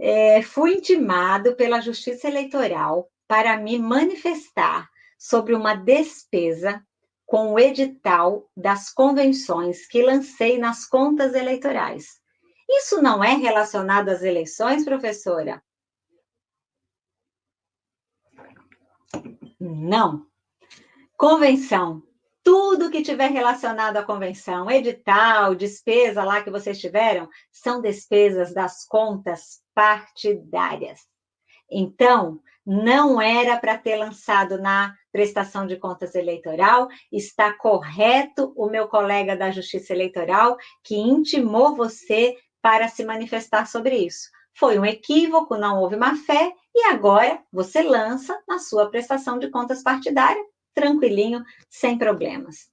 É, fui intimado pela Justiça Eleitoral para me manifestar sobre uma despesa com o edital das convenções que lancei nas contas eleitorais. Isso não é relacionado às eleições, professora? Não. Convenção. Tudo que tiver relacionado à convenção, edital, despesa lá que vocês tiveram, são despesas das contas partidárias. Então, não era para ter lançado na prestação de contas eleitoral, está correto o meu colega da Justiça Eleitoral que intimou você para se manifestar sobre isso. Foi um equívoco, não houve má fé, e agora você lança na sua prestação de contas partidária, tranquilinho, sem problemas.